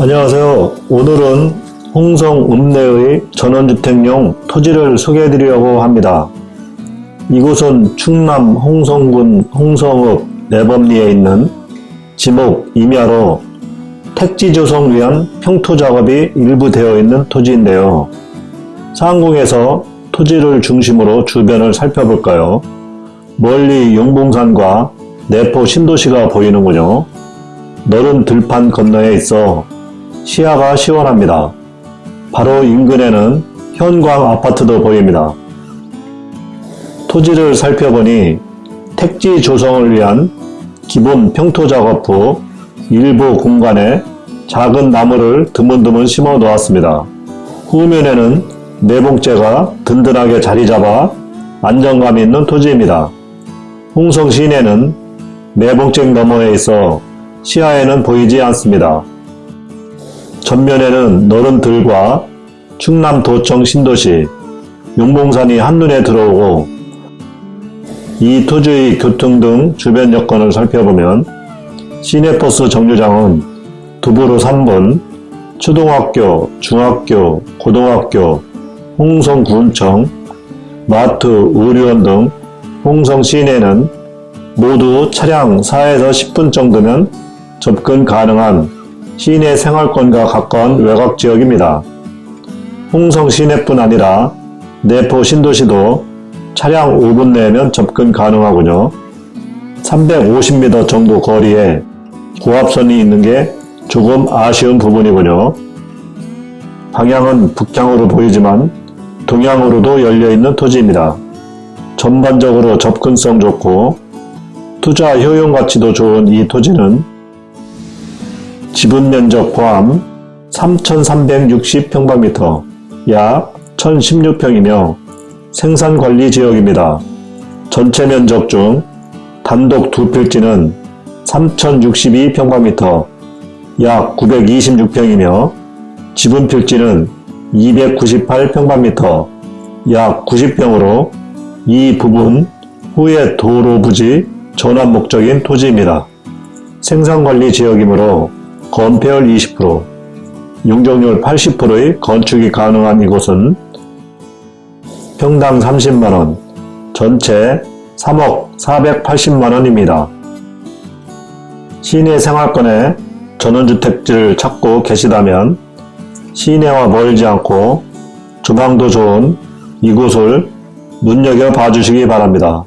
안녕하세요. 오늘은 홍성 읍내의 전원주택용 토지를 소개해 드리려고 합니다. 이곳은 충남 홍성군 홍성읍 내범리에 있는 지목 임야로 택지 조성 위한 평토 작업이 일부 되어 있는 토지인데요. 상공에서 토지를 중심으로 주변을 살펴볼까요? 멀리 용봉산과 내포 신도시가 보이는군요. 너른 들판 건너에 있어 시야가 시원합니다. 바로 인근에는 현광 아파트도 보입니다. 토지를 살펴보니 택지 조성을 위한 기본 평토 작업 후 일부 공간에 작은 나무를 드문드문 심어 놓았습니다. 후면에는 내봉재가 든든하게 자리 잡아 안정감 있는 토지입니다. 홍성 시내는 내봉재 너머에 있어 시야에는 보이지 않습니다. 전면에는 너른 들과 충남도청 신도시, 용봉산이 한눈에 들어오고 이 토지의 교통 등 주변 여건을 살펴보면 시내버스 정류장은 두부로 3분, 초등학교, 중학교, 고등학교, 홍성군청, 마트, 의료원 등 홍성 시내는 모두 차량 4에서 10분 정도면 접근 가능한 시내 생활권과 가까운 외곽 지역입니다. 홍성 시내뿐 아니라 내포 신도시도 차량 5분 내면 접근 가능하군요. 350m 정도 거리에 고압선이 있는 게 조금 아쉬운 부분이군요. 방향은 북향으로 보이지만 동향으로도 열려있는 토지입니다. 전반적으로 접근성 좋고 투자 효용 가치도 좋은 이 토지는 지분 면적 포함 3,360평방미터 약 1,016평이며 생산관리 지역입니다. 전체 면적 중 단독 두 필지는 3,062평방미터 약 926평이며 지분 필지는 298평방미터 약 90평으로 이 부분 후에 도로 부지 전환 목적인 토지입니다. 생산관리 지역이므로 건폐율 20%, 용적률 80%의 건축이 가능한 이곳은 평당 30만원, 전체 3억 480만원입니다. 시내 생활권에 전원주택지를 찾고 계시다면 시내와 멀지 않고 주방도 좋은 이곳을 눈여겨봐 주시기 바랍니다.